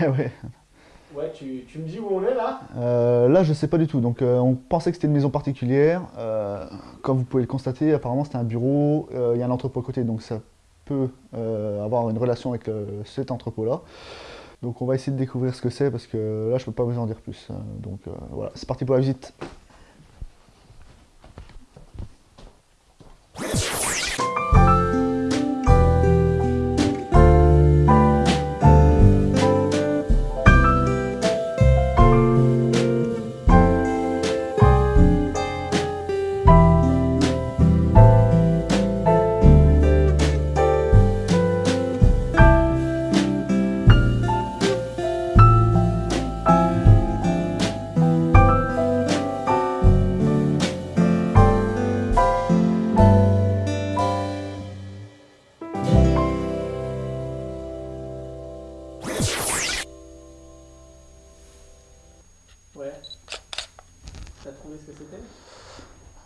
ouais. Ouais, tu, tu, me dis où on est là? Euh, Là, je sais pas du tout. Donc, euh, on pensait que c'était une maison particulière. Euh, comme vous pouvez le constater, apparemment, c'était un bureau. Il y a un entrepôt à côté, donc ça peut avoir une relation avec cet entrepôt-là. Donc, on va essayer de découvrir ce que c'est parce que là, je peux pas vous en dire plus. donc, voilà, c'est parti pour la visite.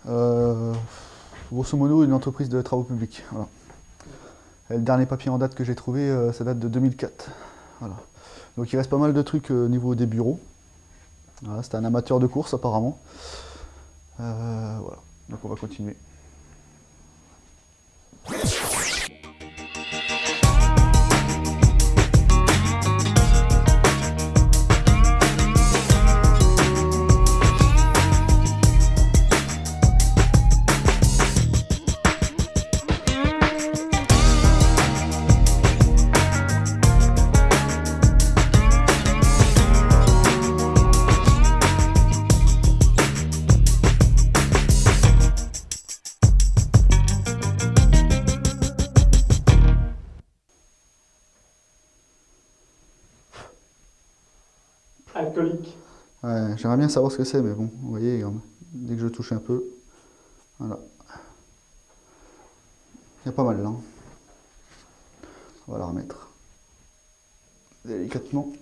Euh, grosso modo, une entreprise de travaux publics. le dernier papier en date que j'ai trouvé, euh, ça date de 2004. Donc il reste pas mal de trucs euh, au niveau des bureaux. C'était un amateur de course apparemment. voilà, donc on va continuer. Alcoolique. Ouais, j'aimerais bien savoir ce que c'est, mais bon, vous voyez, dès que je touche un peu, voilà. Il y a pas mal là. On va la remettre délicatement.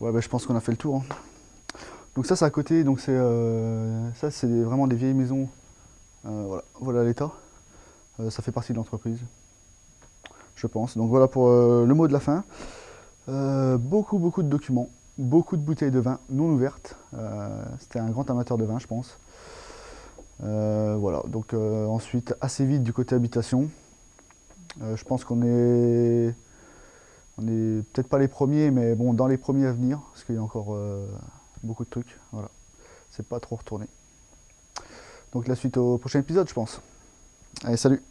Ouais, bah, je pense qu'on a fait le tour. Hein. Donc ça, c'est à côté. Donc c'est euh, ça, c'est vraiment des vieilles maisons. Euh, voilà, voilà l'état. Euh, ça fait partie de l'entreprise, je pense. Donc voilà pour le mot de la fin. beaucoup, beaucoup de documents, beaucoup de bouteilles de vin non ouvertes. C'était un grand amateur de vin, je pense. voilà. Donc ensuite, assez vite du côté habitation. je pense qu'on est on n'est peut-être pas les premiers, mais bon, dans les premiers à venir, parce qu'il y a encore euh, beaucoup de trucs. Voilà, c'est pas trop retourné. Donc la suite au prochain épisode, je pense. Allez, salut